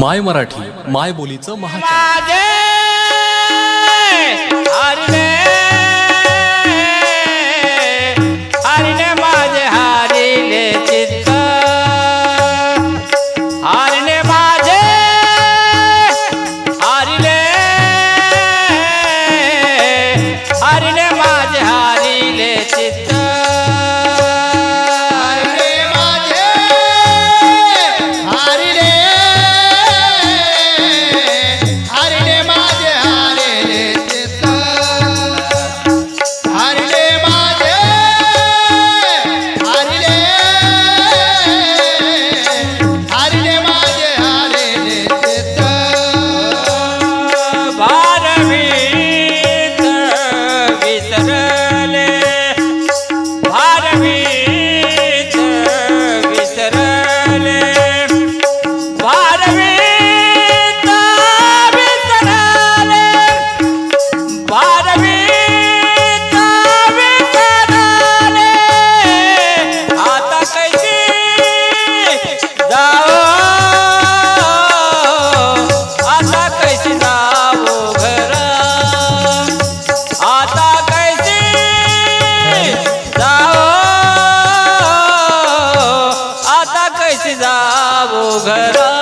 माय मराठी माय बोलीचं महाचॅनल. જાવો ઘરા